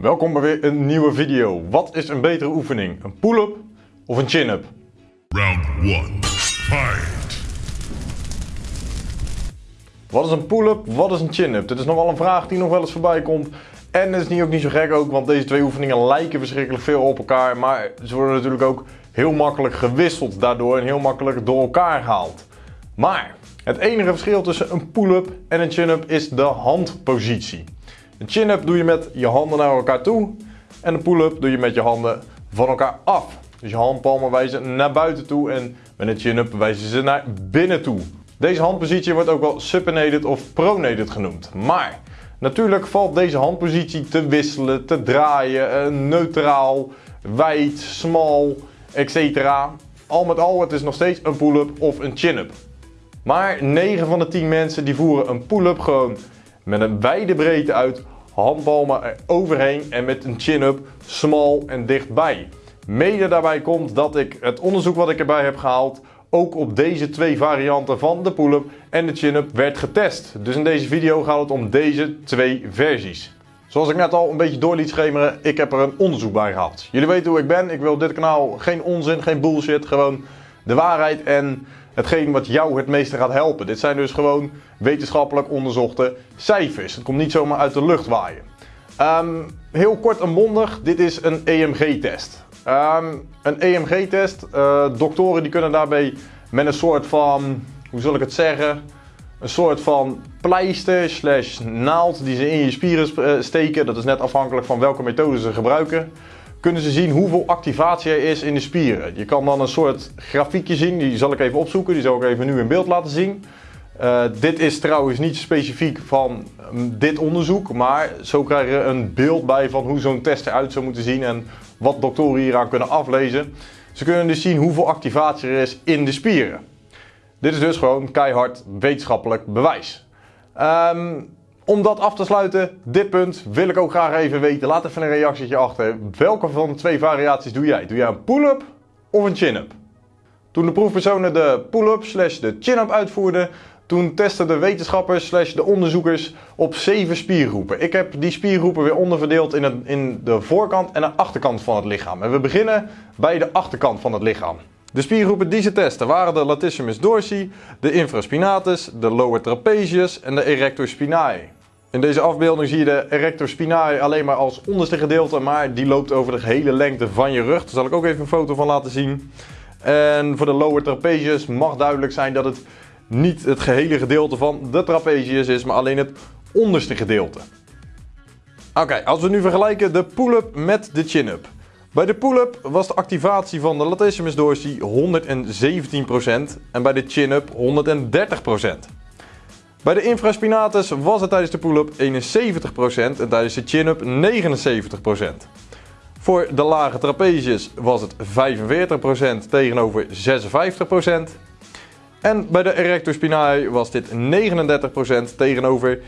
Welkom bij weer een nieuwe video. Wat is een betere oefening? Een pull-up of een chin-up? Round one. Fight. Wat is een pull-up? Wat is een chin-up? Dit is nog wel een vraag die nog wel eens voorbij komt. En dat is niet, ook niet zo gek ook, want deze twee oefeningen lijken verschrikkelijk veel op elkaar. Maar ze worden natuurlijk ook heel makkelijk gewisseld daardoor en heel makkelijk door elkaar gehaald. Maar het enige verschil tussen een pull-up en een chin-up is de handpositie. Een chin-up doe je met je handen naar elkaar toe en een pull-up doe je met je handen van elkaar af. Dus je handpalmen wijzen naar buiten toe en met een chin-up wijzen ze naar binnen toe. Deze handpositie wordt ook wel supinated of pronated genoemd. Maar natuurlijk valt deze handpositie te wisselen, te draaien, eh, neutraal, wijd, smal, etc. Al met al, het is nog steeds een pull-up of een chin-up. Maar 9 van de 10 mensen die voeren een pull-up gewoon met een wijde breedte uit, handpalmen er overheen en met een chin-up smal en dichtbij. Mede daarbij komt dat ik het onderzoek wat ik erbij heb gehaald ook op deze twee varianten van de pull-up en de chin-up werd getest. Dus in deze video gaat het om deze twee versies. Zoals ik net al een beetje door liet schemeren, ik heb er een onderzoek bij gehaald. Jullie weten hoe ik ben, ik wil dit kanaal geen onzin, geen bullshit, gewoon de waarheid en hetgeen wat jou het meeste gaat helpen. Dit zijn dus gewoon wetenschappelijk onderzochte cijfers. Het komt niet zomaar uit de lucht waaien. Ehm, heel kort en bondig, dit is een EMG-test. Ehm, een EMG-test, uh, doktoren die kunnen daarbij met een soort van, hoe zal ik het zeggen, een soort van pleister slash naald die ze in je spieren eh, steken. Dat is net afhankelijk van welke methode ze gebruiken. Kunnen ze zien hoeveel activatie er is in de spieren. Je kan dan een soort grafiekje zien, die zal ik even opzoeken. Die zal ik even nu in beeld laten zien. Uh, dit is trouwens niet specifiek van um, dit onderzoek, maar zo krijg je een beeld bij van hoe zo'n test eruit zou moeten zien en wat doktoren hieraan kunnen aflezen. Ze kunnen dus zien hoeveel activatie er is in de spieren. Dit is dus gewoon keihard wetenschappelijk bewijs. Um, om dat af te sluiten, dit punt wil ik ook graag even weten. Laat even een reactietje achter. Welke van de twee variaties doe jij? Doe jij een pull-up of een chin-up? Toen de proefpersonen de pull-up slash de chin-up uitvoerden, toen testen de wetenschappers slash de onderzoekers op zeven spiergroepen. Ik heb die spiergroepen weer onderverdeeld in, het, in de voorkant en de achterkant van het lichaam. En we beginnen bij de achterkant van het lichaam. De spiergroepen die ze testen waren de latissimus dorsi, de infraspinatus, de lower trapezius en de erector spinae. In deze afbeelding zie je de erector spinae alleen maar als onderste gedeelte, maar die loopt over de hele lengte van je rug. Daar zal ik ook even een foto van laten zien. En voor de lower trapezius mag duidelijk zijn dat het niet het gehele gedeelte van de trapezius is, maar alleen het onderste gedeelte. Oké, als we nu vergelijken de pull-up met de chin-up. Bij de pull-up was de activatie van de latissimus dorsi 117% en bij de chin-up 130%. Bij de infraspinatus was het tijdens de pull-up 71% en tijdens de chin-up 79%. Voor de lage trapezius was het 45% tegenover 56%. En bij de erector spinae was dit 39% tegenover 41%.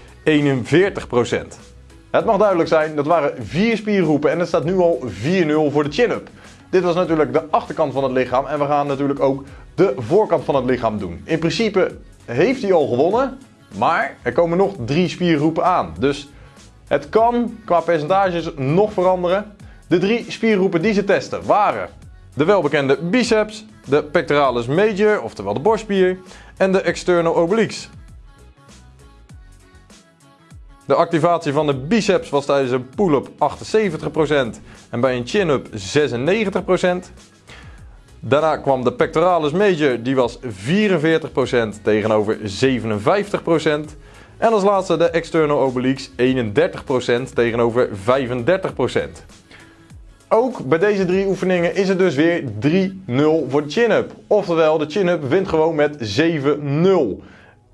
Het mag duidelijk zijn, dat waren vier spiergroepen en het staat nu al 4-0 voor de chin-up. Dit was natuurlijk de achterkant van het lichaam en we gaan natuurlijk ook de voorkant van het lichaam doen. In principe heeft hij al gewonnen, maar er komen nog drie spiergroepen aan. Dus het kan qua percentages nog veranderen. De drie spiergroepen die ze testen waren de welbekende biceps, de pectoralis major, oftewel de borstspier, en de external obliques. De activatie van de biceps was tijdens een pull-up 78% en bij een chin-up 96%. Daarna kwam de pectoralis major, die was 44% tegenover 57%. En als laatste de external obliques 31% tegenover 35%. Ook bij deze drie oefeningen is het dus weer 3-0 voor de chin-up. Oftewel, de chin-up wint gewoon met 7-0.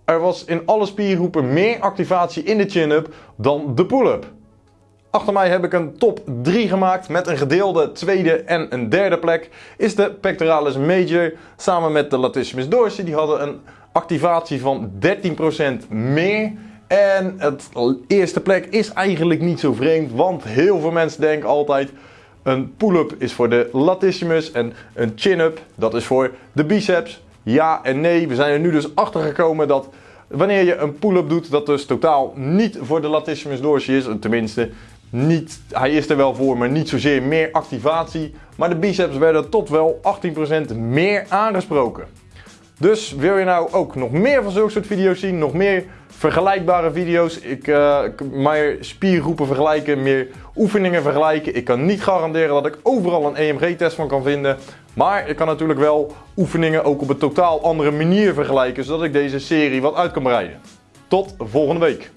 Er was in alle spiergroepen meer activatie in de chin-up dan de pull-up. Achter mij heb ik een top 3 gemaakt met een gedeelde tweede en een derde plek. Is de pectoralis major samen met de latissimus dorsi. Die hadden een activatie van 13% meer. En het eerste plek is eigenlijk niet zo vreemd, want heel veel mensen denken altijd... Een pull-up is voor de latissimus en een chin-up, dat is voor de biceps. Ja en nee, we zijn er nu dus achter gekomen dat wanneer je een pull-up doet, dat dus totaal niet voor de latissimus dorsi is. Tenminste, niet, hij is er wel voor, maar niet zozeer meer activatie. Maar de biceps werden tot wel 18% meer aangesproken. Dus wil je nou ook nog meer van zulke soort video's zien, nog meer vergelijkbare video's, ik, uh, meer spiergroepen vergelijken, meer oefeningen vergelijken. Ik kan niet garanderen dat ik overal een EMG-test van kan vinden. Maar ik kan natuurlijk wel oefeningen ook op een totaal andere manier vergelijken, zodat ik deze serie wat uit kan breiden. Tot volgende week.